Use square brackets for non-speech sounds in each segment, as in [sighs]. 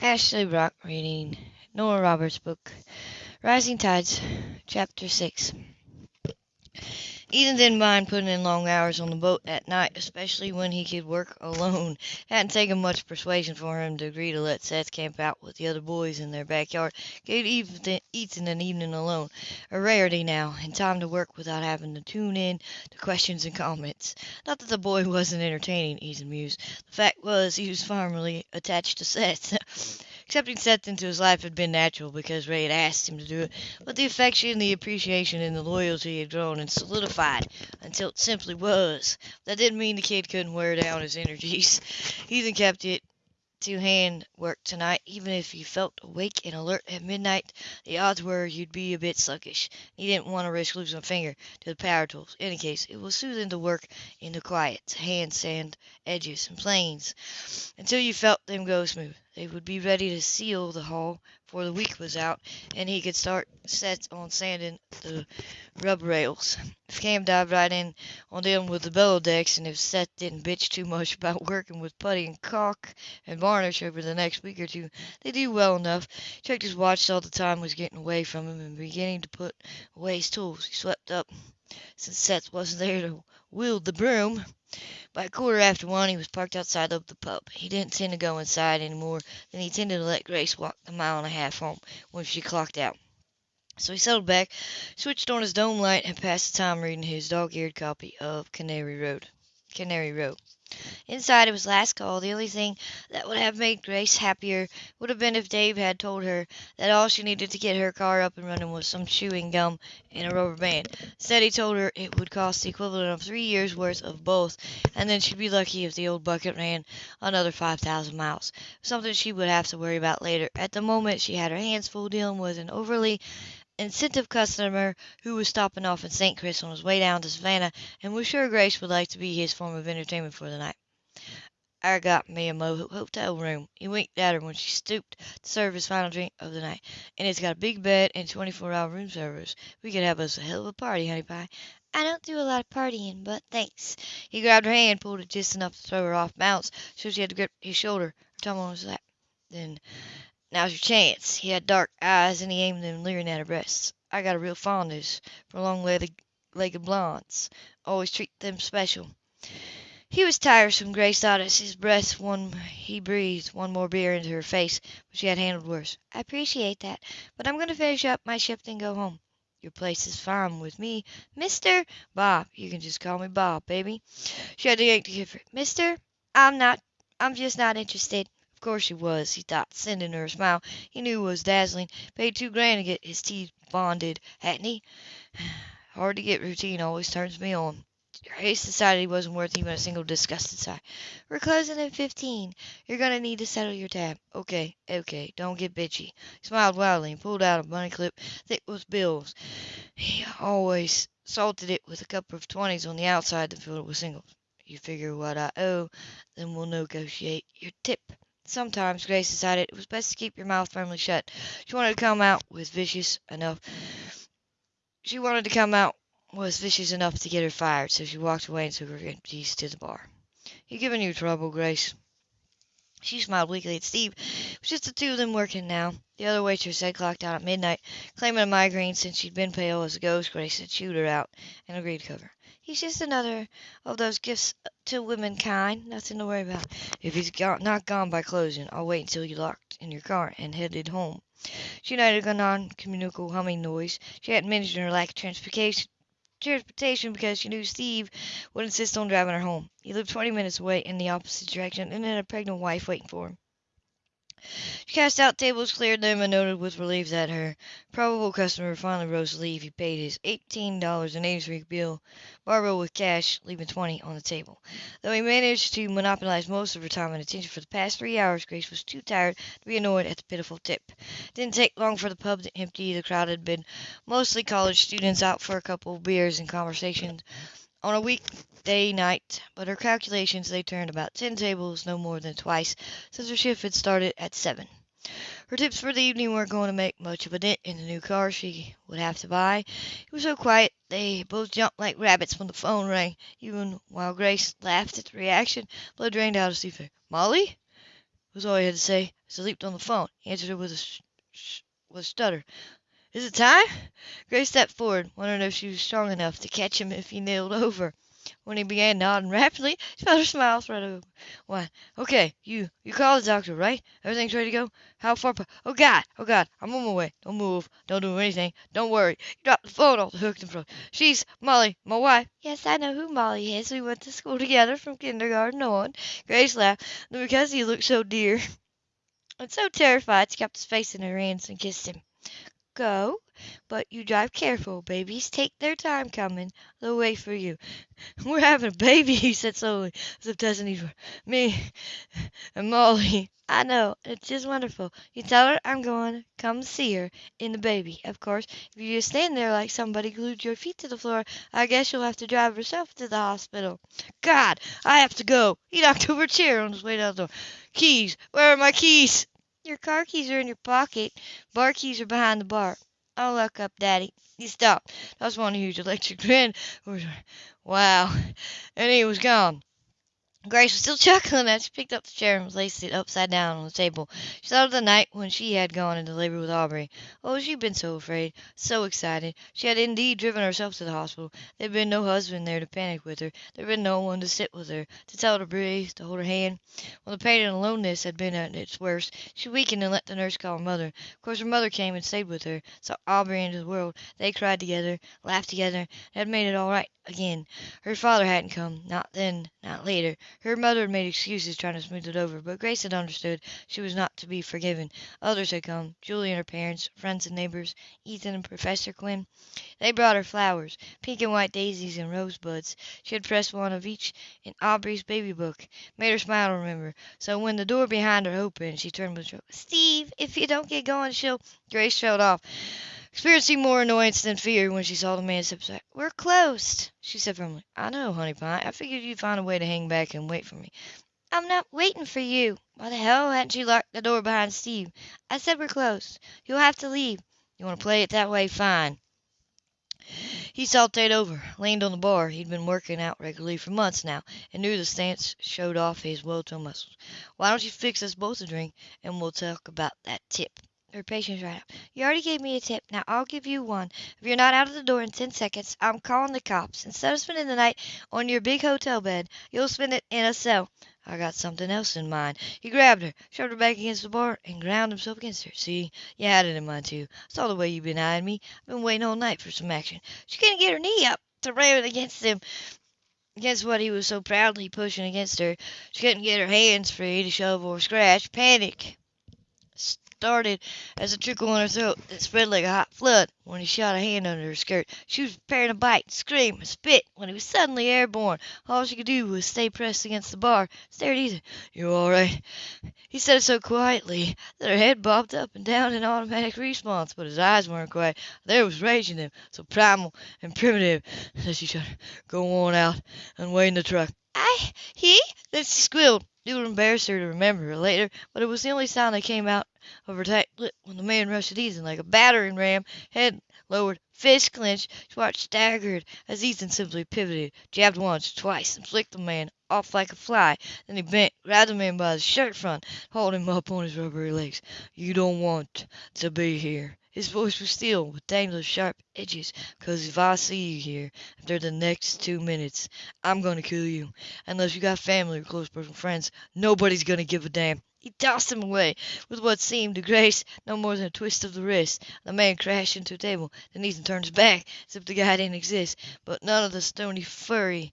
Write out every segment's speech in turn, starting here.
Ashley Brock reading Nora Roberts' book, Rising Tides, Chapter 6. Ethan didn't mind putting in long hours on the boat at night, especially when he could work alone. It hadn't taken much persuasion for him to agree to let Seth camp out with the other boys in their backyard, give Ethan an evening alone, a rarity now, and time to work without having to tune in to questions and comments. Not that the boy wasn't entertaining, Ethan mused. The fact was, he was firmly attached to Seth. [laughs] Accepting Seth into his life had been natural because Ray had asked him to do it, but the affection, the appreciation, and the loyalty had grown and solidified until it simply was. That didn't mean the kid couldn't wear down his energies. Ethan kept it to hand work tonight, even if you felt awake and alert at midnight, the odds were you'd be a bit sluggish. He didn't want to risk losing a finger to the power tools. In any case, it was soothing to work in the quiet, hand sand edges and planes until you felt them go smooth. They would be ready to seal the hull before the week was out, and he could start sets on sanding the rub rails. Cam dived right in on them with the bellow decks, and if Seth didn't bitch too much about working with putty and caulk and varnish over the next week or two, they'd do well enough. He checked his watch, saw the time was getting away from him, and beginning to put away his tools. He swept up, since Seth wasn't there to wield the broom. By a quarter after one he was parked outside of the pub. He didn't intend to go inside any more than he intended to let Grace walk the mile and a half home when she clocked out. So he settled back, switched on his dome light, and passed the time reading his dog-eared copy of Canary Road. Cannery Row. Inside, of his last call. The only thing that would have made Grace happier would have been if Dave had told her that all she needed to get her car up and running was some chewing gum and a rubber band. Instead, he told her it would cost the equivalent of three years' worth of both, and then she'd be lucky if the old bucket ran another 5,000 miles. Something she would have to worry about later. At the moment, she had her hands full dealing with an overly incentive customer who was stopping off in St. Chris on his way down to Savannah and was sure Grace would like to be his form of entertainment for the night. I got me a hotel room. He winked at her when she stooped to serve his final drink of the night. And it's got a big bed and 24-hour room service. We could have us a hell of a party, honey pie. I don't do a lot of partying, but thanks. He grabbed her hand, pulled it just enough to throw her off balance, so she had to grip his shoulder, her tongue on his lap. Then Now's your chance. He had dark eyes, and he aimed them leering at her breasts. I got a real fondness for long-legged blondes. Always treat them special. He was tiresome, Grace thought as his breath he breathed one more beer into her face, but she had handled worse. I appreciate that, but I'm going to finish up my shift and go home. Your place is fine with me. Mister Bob, you can just call me Bob, baby. She had to yank the kid Mister, I'm not I'm just not interested. Of course she was, he thought, sending her a smile he knew was dazzling. Paid two grand to get his teeth bonded, hadn't he? [sighs] Hard to get routine always turns me on. Grace decided he wasn't worth even a single disgusted sigh. We're closing in fifteen. You're gonna need to settle your tab. Okay, okay, don't get bitchy. He smiled wildly and pulled out a money clip thick with bills. He always salted it with a couple of twenties on the outside to fill it with singles. You figure what I owe, then we'll negotiate your tip. Sometimes Grace decided it was best to keep your mouth firmly shut. She wanted to come out with vicious enough. She wanted to come out was vicious enough to get her fired, so she walked away and took her empties to the bar. You giving you trouble, Grace? She smiled weakly at Steve. It was just the two of them working now. The other waitress had clocked out at midnight, claiming a migraine since she'd been pale as a ghost. Grace had chewed her out and agreed to cover. He's just another of those gifts to womankind. Nothing to worry about. If he's got, not gone by closing, I'll wait until you're locked in your car and headed home. She noted a non-communicable humming noise. She hadn't mentioned her lack of transportation transportation because she knew Steve would insist on driving her home. He lived 20 minutes away in the opposite direction and had a pregnant wife waiting for him. She cast out tables, cleared them, and noted with relief that her probable customer finally rose to leave. He paid his eighteen dollars and eighty three bill, Barbara with cash, leaving 20 on the table. Though he managed to monopolize most of her time and attention for the past three hours, Grace was too tired to be annoyed at the pitiful tip. It didn't take long for the pub to empty. The crowd had been mostly college students out for a couple of beers and conversation on a weekday night, but her calculations they turned about ten tables, no more than twice, since her shift had started at seven. Her tips for the evening weren't going to make much of a dent in the new car she would have to buy. It was so quiet they both jumped like rabbits when the phone rang. Even while Grace laughed at the reaction, blood drained out of face. Molly? was all he had to say as he leaped on the phone. He answered it with a, sh- sh- with a stutter. Is it time? Grace stepped forward, wondering if she was strong enough to catch him if he nailed over. When he began nodding rapidly, [laughs] she felt her smile spread over. Why, okay, you you called the doctor, right? Everything's ready to go? How far? Pa- oh God, oh God, I'm on my way. Don't move. Don't do anything. Don't worry. You dropped the phone off the hook in front. She's Molly, my wife. Yes, I know who Molly is. We went to school together from kindergarten on. Grace laughed because he looked so dear [laughs] and so terrified. She kept his face in her hands and kissed him. Go, but you drive careful. Babies take their time coming. They'll wait for you. [laughs] We're having a baby, [laughs] he said slowly, as if these were me and Molly. [laughs] I know, it's just wonderful. You tell her I'm going come see her in the baby. Of course, if you just stand there like somebody glued your feet to the floor, I guess you'll have to drive yourself to the hospital. God, I have to go. He knocked over a chair on his way down the door. Keys, where are my keys? Your car keys are in your pocket. Bar keys are behind the bar. I'll look up, Daddy. He stopped. That was one huge electric [laughs] grin. Wow. And he was gone. Grace was still [laughs] chuckling as she picked up the chair and placed it upside down on the table. She thought of the night when she had gone into labor with Aubrey. Oh, she had been so afraid, so excited. She had indeed driven herself to the hospital. There had been no husband there to panic with her. There had been no one to sit with her, to tell her to breathe, to hold her hand. When the pain and aloneness had been at its worst, she weakened and let the nurse call her mother. Of course, her mother came and stayed with her, saw Aubrey into the world. They cried together, laughed together, and had made it all right again. Her father hadn't come, not then, not later. Her mother had made excuses trying to smooth it over, but Grace had understood she was not to be forgiven. Others had come, Julie and her parents, friends and neighbors, Ethan and Professor Quinn. They brought her flowers, pink and white daisies and rosebuds. She had pressed one of each in Aubrey's baby book, made her smile remember. So when the door behind her opened, she turned with Steve, if you don't get going, she'll... Grace trailed off experiencing more annoyance than fear when she saw the man step. We're closed, she said firmly. I know, honey pie. I figured you'd find a way to hang back and wait for me. I'm not waiting for you. Why the hell hadn't you locked the door behind Steve? I said we're closed. You'll have to leave. You want to play it that way? Fine. He salted over, leaned on the bar. He'd been working out regularly for months now, and knew the stance showed off his well-toned muscles. Why don't you fix us both a drink, and we'll talk about that tip? Her patience right up. You already gave me a tip. Now I'll give you one. If you're not out of the door in ten seconds, I'm calling the cops. Instead of spending the night on your big hotel bed, you'll spend it in a cell. I got something else in mind. He grabbed her, shoved her back against the bar, and ground himself against her. See, you had it in mind too. Saw the way you've been eyeing me. I've been waiting all night for some action. She couldn't get her knee up to ram it against him against what he was so proudly pushing against her. She couldn't get her hands free to shove or scratch. Panic started as a trickle in her throat that spread like a hot flood when he shot a hand under her skirt. She was preparing to bite, scream, and spit when he was suddenly airborne. All she could do was stay pressed against the bar, stare at Ethan. You all right? He said it so quietly that her head bobbed up and down in automatic response, but his eyes weren't quiet. There was rage in them, so primal and primitive that she shuddered. Go on out and wait in the truck. I, he? Then she squealed. It would embarrass her to remember later, but it was the only sound that came out of her tight lip when the man rushed at Ethan like a battering ram, head lowered, fist clenched. Watched staggered as Ethan simply pivoted, jabbed once, twice, and flicked the man off like a fly. Then he bent, grabbed the man by the shirt front, hauled him up on his rubbery legs. You don't want to be here. His voice was still, with dangerous sharp edges, because if I see you here after the next two minutes, I'm going to kill you. Unless you got family or close personal friends, nobody's going to give a damn. He tossed him away with what seemed to Grace no more than a twist of the wrist. The man crashed into a table. Then Ethan turned his back as if the guy didn't exist, but none of the stony fury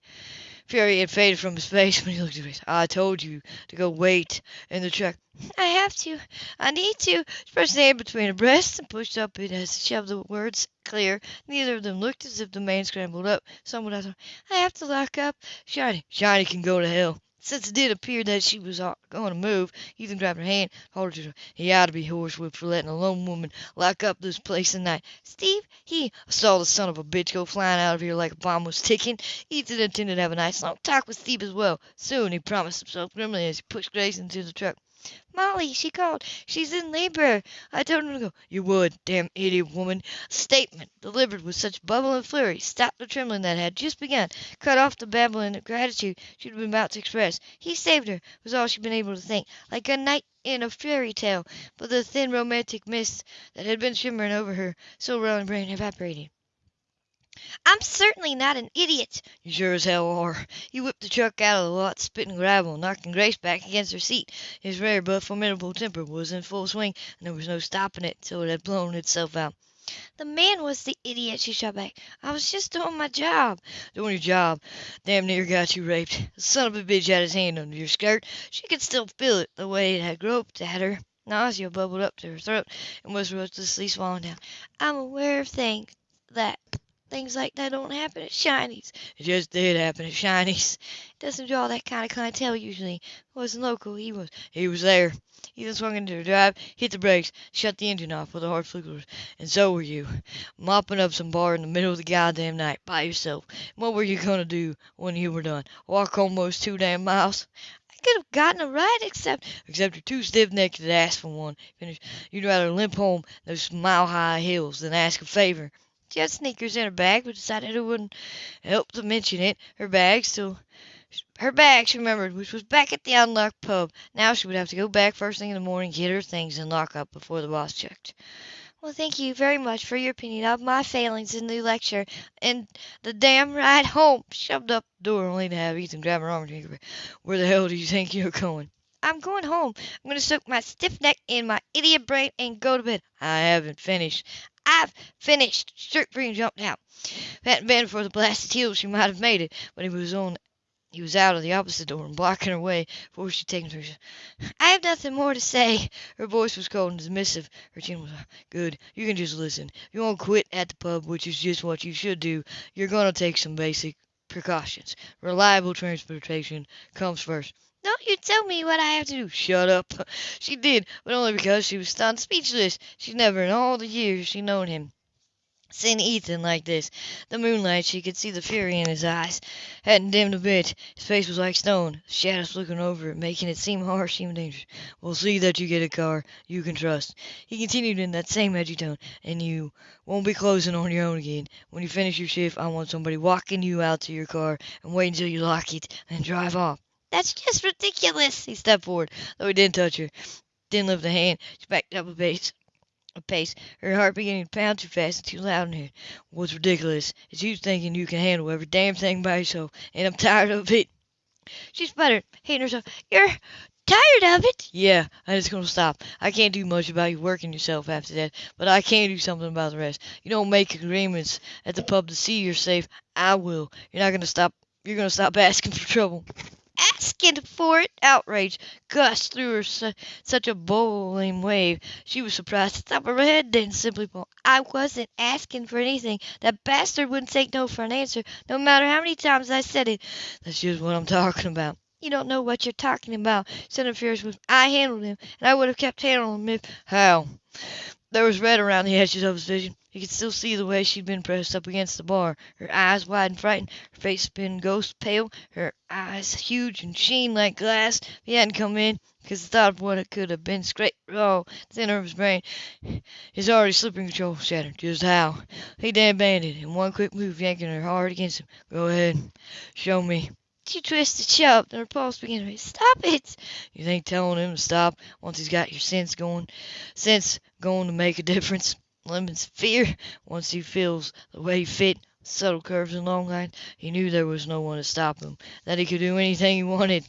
fury had faded from his face when he looked at Grace. I told you to go wait in the truck. I have to. I need to. She pressed the hand between her breasts and pushed up it as she shoved the words clear. Neither of them looked as if the man scrambled up. Someone else. I have to lock up. Shiney. Shiney can go to hell. Since it did appear that she was going to move, Ethan grabbed her hand, held her to her. He ought to be horsewhipped for letting a lone woman lock up this place at night. Steve, he saw the son of a bitch go flying out of here like a bomb was ticking. Ethan intended to have a nice long talk with Steve as well. Soon he promised himself grimly as he pushed Grace into the truck. Molly, she called. She's in labor. I told him to go. You would, damn idiot woman. Statement delivered with such bubble and flurry stopped the trembling that had just begun, cut off the babbling of gratitude she had been about to express. He saved her, was all she had been able to think, like a knight in a fairy tale, but the thin romantic mist that had been shimmering over her soul and brain evaporated. I'm certainly not an idiot. You sure as hell are. He whipped the truck out of the lot, spitting gravel, knocking Grace back against her seat. His rare but formidable temper was in full swing, and there was no stopping it till it had blown itself out. The man was the idiot, she shot back. I was just doing my job. Doing your job? Damn near got you raped. The son of a bitch had his hand under your skirt. She could still feel it, the way it had groped at her. Nausea bubbled up to her throat and was ruthlessly swallowed down. I'm aware of things that Things like that don't happen at Shiney's. It just did happen at Shiney's. It doesn't draw that kind of clientele usually. It wasn't local. He was. He was there. He then swung into the drive, hit the brakes, shut the engine off with a hard flicker. And so were you. Mopping up some bar in the middle of the goddamn night by yourself. What were you going to do when you were done? Walk those two damn miles? I could have gotten a ride except... Except you're too stiff-necked to ask for one. Finish. You'd rather limp home those mile-high hills than ask a favor. She had sneakers in her bag, but decided it wouldn't help to mention it. Her bag still. Her bag, she remembered, which was back at the unlocked pub. Now she would have to go back first thing in the morning, get her things, and lock up before the boss checked. Well, thank you very much for your opinion of my failings in the lecture and the damn ride home. Shoved up the door only to have Ethan grab her arm and take her. Where the hell do you think you're going? I'm going home. I'm going to soak my stiff neck in my idiot brain and go to bed. I haven't finished. I've finished. Strict Green jumped out. If it hadn't been for the blasted heels, she might have made it, but he was on he was out of the opposite door and blocking her way before she'd taken her. I have nothing more to say. Her voice was cold and dismissive. Her chin was good. You can just listen. If you won't quit at the pub, which is just what you should do, you're going to take some basic precautions. Reliable transportation comes first. Don't you tell me what I have to do. Shut up. [laughs] She did, but only because she was stunned speechless. She'd never in all the years she'd known him seen Ethan like this. The moonlight, she could see the fury in his eyes. Hadn't dimmed a bit. His face was like stone, shadows looking over it, making it seem harsh, even dangerous. We'll see that you get a car you can trust. He continued in that same edgy tone, and you won't be closing on your own again. When you finish your shift, I want somebody walking you out to your car and wait until you lock it and drive off. That's just ridiculous. He stepped forward, though he didn't touch her. Didn't lift a hand. She backed up a pace. A pace, her heart beginning to pound too fast and too loud in her. What's ridiculous is you thinking you can handle every damn thing by yourself, and I'm tired of it. She sputtered, hating herself. You're tired of it? Yeah, I'm just gonna stop. I can't do much about you working yourself after that, but I can do something about the rest. You don't make agreements at the pub to see you're safe. I will. You're not gonna stop. You're gonna stop [laughs] asking for trouble asking for it. Outrage gushed through her su- such a boiling wave. She was surprised to stop her head, then simply pulled. I wasn't asking for anything. That bastard wouldn't take no for an answer, no matter how many times I said it. That's just what I'm talking about. You don't know what you're talking about. Senator Fierce was. I handled him, and I would have kept handling him if. How? There was red around the edges of his vision. He could still see the way she'd been pressed up against the bar, her eyes wide and frightened, her face been ghost pale, her eyes huge and sheen like glass. If he hadn't come in, because the thought of what it could have been scraped raw center of his brain, his already slipping control shattered. Just how? He then banded in one quick move, yanking her hard against him. Go ahead. Show me. She twisted, shoved, and her pulse began to race. Stop it! You think telling him to stop once he's got your sense going, sense going to make a difference? Lemon's fear, once he feels the way he fit, subtle curves and long lines, he knew there was no one to stop him, that he could do anything he wanted.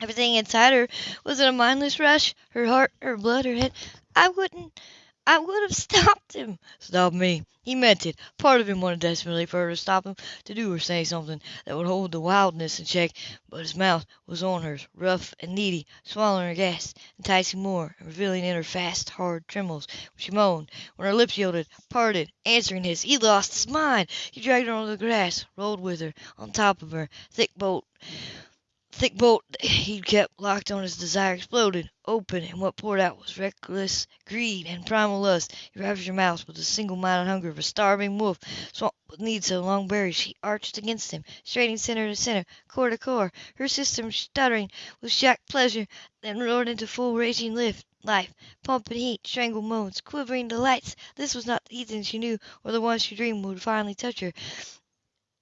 Everything inside her was in a mindless rush, her heart, her blood, her head. I wouldn't I would have [laughs] stopped him. Stop me. He meant it. Part of him wanted desperately for her to stop him, to do or say something that would hold the wildness in check, but his mouth was on hers, rough and needy, swallowing her gas, enticing more, and revealing in her fast, hard trembles when she moaned, when her lips yielded, parted, answering his. He lost his mind. He dragged her on the grass, rolled with her, on top of her, thick bolt thick bolt he'd kept locked on his desire exploded, open, and what poured out was reckless greed and primal lust. He ravaged her mouth with the single-minded hunger of a starving wolf, would need some long berries. She arched against him, straining center to center, core to core, her system stuttering with shocked pleasure, then roared into full raging lift life, pumping heat, strangled moans, quivering delights. This was not the Ethan she knew or the one she dreamed would finally touch her.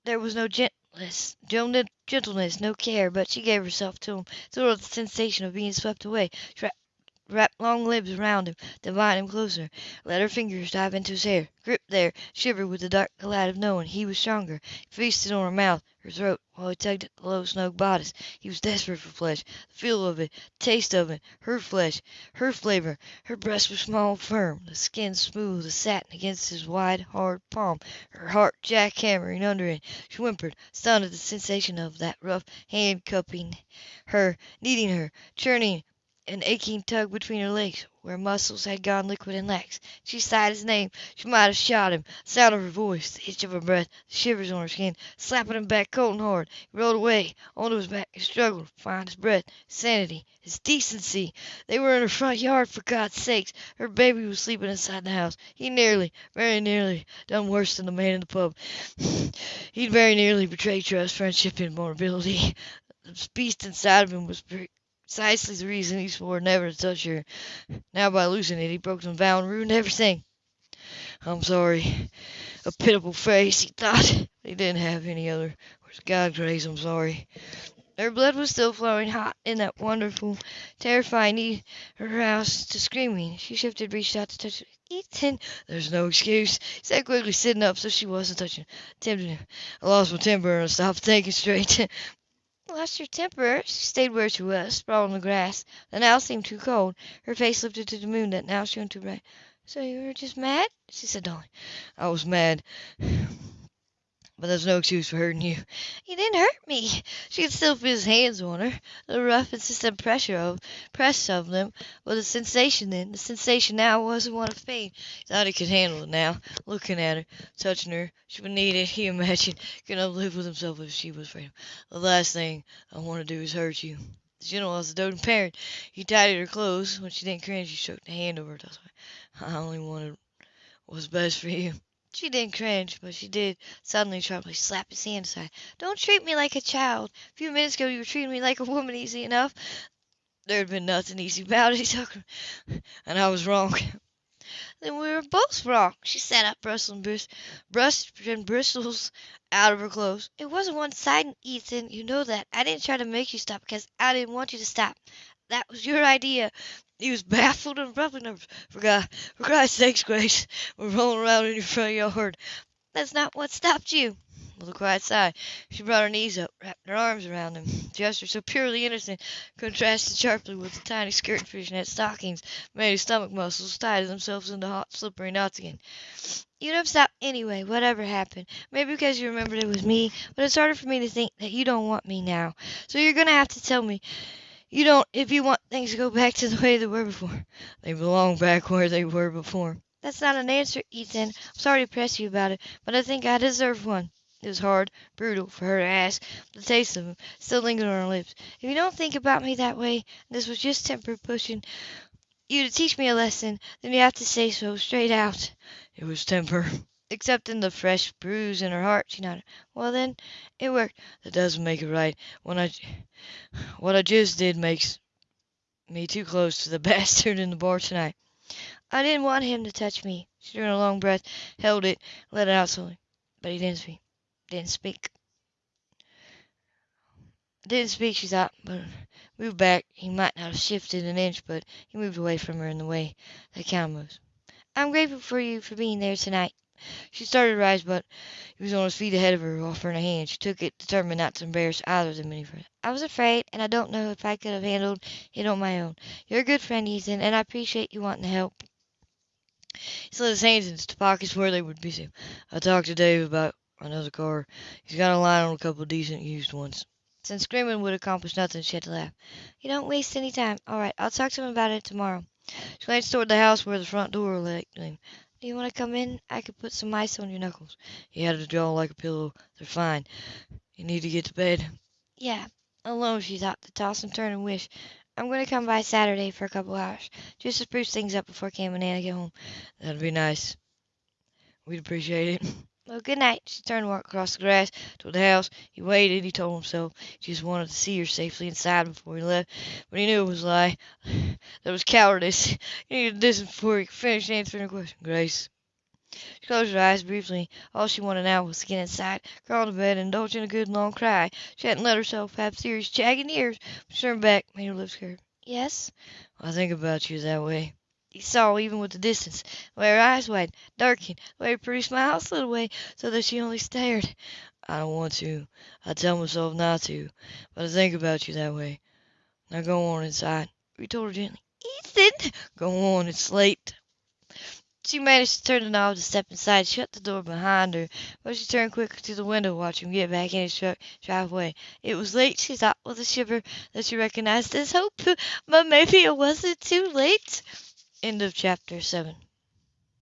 There was no gentleness, gentleness, no care, but she gave herself to him, thrilled at the sensation of being swept away, wrapped long limbs around him, then him closer, let her fingers dive into his hair, grip there, shiver with the dark delight of knowing he was stronger. He feasted on her mouth, her throat, while he tugged at the low, snug bodice. He was desperate for flesh, the feel of it, the taste of it, her flesh, her flavor. Her breasts were small and firm, the skin smooth as satin against his wide, hard palm, her heart jack hammering under it. She whimpered, stunned at the sensation of that rough hand cupping her, kneading her, churning an aching tug between her legs, where muscles had gone liquid and lax. She sighed his name. She might have shot him. The sound of her voice, the hitch of her breath, the shivers on her skin, slapping him back cold and hard. He rolled away, onto his back, and struggled to find his breath, his sanity, his decency. They were in her front yard, for God's sake. Her baby was sleeping inside the house. He nearly, very nearly, done worse than the man in the pub. [sighs] He'd very nearly betrayed trust, friendship, and vulnerability. The beast inside of him was precisely the reason he swore never to touch her. Now by losing it he broke some vow and ruined everything. I'm sorry. A pitiable face, he thought. [laughs] He didn't have any other. Where's God grace, I'm sorry. Her blood was still flowing hot in that wonderful, terrifying need her house to screaming. She shifted, reached out to touch Ethan. There's no excuse, he said quickly, sitting up so she wasn't touching. Tempted him. I lost my temper and stopped thinking straight. [laughs] Lost your temper? She stayed where she was, sprawled on the grass. The now seemed too cold. Her face lifted to the moon that now shone too bright. So you were just mad? She said dully. I was mad. [sighs] [sighs] But that's no excuse for hurting you. You didn't hurt me. She could still feel his hands on her, the rough, insistent pressure of press of them. But the sensation then, the sensation now wasn't one of pain. He thought he could handle it now, looking at her, touching her. She would need it, he imagined, could not live with himself if she was afraid. The last thing I want to do is hurt you. The general was a doting parent. He tidied her clothes. When she didn't cringe, he shook the hand over her. I only wanted what was best for you. She didn't cringe, but she did suddenly sharply slap his hand aside. Don't treat me like a child. A few minutes ago you were treating me like a woman easy enough. There had been nothing easy about it, [laughs] and I was wrong. Then we were both wrong. She sat up, bristling brist, and bristles out of her clothes. It wasn't one-sided, Ethan. You know that. I didn't try to make you stop because I didn't want you to stop. That was your idea. He was baffled and abruptly nervous. For God, for Christ's sake, Grace, we're rolling around in your front yard. That's not what stopped you. With a quiet sigh, she brought her knees up, wrapped her arms around him. The gesture, so purely innocent, contrasted sharply with the tiny skirt and fishnet stockings made his stomach muscles tighten themselves into hot, slippery knots again. You'd have stopped anyway, whatever happened. Maybe because you remembered it was me, but it's harder for me to think that you don't want me now. So you're going to have to tell me you don't if you want things to go back to the way they were before. They belong back where they were before. That's not an answer, Ethan. I'm sorry to press you about it, but I think I deserve one. It was hard, brutal for her to ask. The taste of him still lingered on her lips. If you don't think about me that way, this was just temper pushing you to teach me a lesson, then you have to say so straight out. It was temper. Accepting the fresh bruise in her heart, she nodded. Well, then, it worked. That doesn't make it right. When I, what I just did makes me too close to the [laughs] bastard in the bar tonight. I didn't want him to touch me. She drew a long breath, held it, let it out slowly. But he didn't speak. Didn't speak. Didn't speak, she thought, but moved back. He might not have shifted an inch, but he moved away from her in the way that cow moves. I'm grateful for you for being there tonight. She started to rise, but he was on his feet ahead of her, offering a hand. She took it, determined not to embarrass either of them any further. I was afraid, and I don't know if I could have handled it on my own. You're a good friend, Ethan, and I appreciate you wanting to help. He slid his hands into pockets where they would be safe. I talked to Dave about another car. He's got a line on a couple of decent used ones. Since screaming would accomplish nothing, she had to laugh. You don't waste any time. All right, I'll talk to him about it tomorrow. She glanced toward the house where the front door lay. Do you want to come in? I could put some ice on your knuckles. He had his jaw like a pillow. They're fine. You need to get to bed. Yeah, alone, she thought, to toss and turn and wish. I'm going to come by Saturday for a couple hours, just to spruce things up before Cam and Anna get home. That'd be nice. We'd appreciate it. [laughs] Well, good night. She turned and walked across the grass toward the house. He waited, he told himself. He just wanted to see her safely inside before he left. But he knew it was a lie. [sighs] That was cowardice. He needed to listen before he could finish answering her question. Grace. She closed her eyes briefly. All she wanted now was to get inside, crawl into bed, and indulge in a good long cry. She hadn't let herself have serious, jagged ears. She turned back, made her lips curve. Yes? Well, I think about you that way. He saw, even with the distance, way her eyes widened, darkened, way her pretty smile slid away so that she only stared. I don't want to. I tell myself not to. But I think about you that way. Now go on inside. He told her gently. Ethan! Go on, it's late. She managed to turn the knob to step inside, shut the door behind her, but she turned quickly to the window, watch him get back in his truck, drive away. It was late, she thought with a shiver that she recognized as hope, but maybe it wasn't too late. End of chapter 7.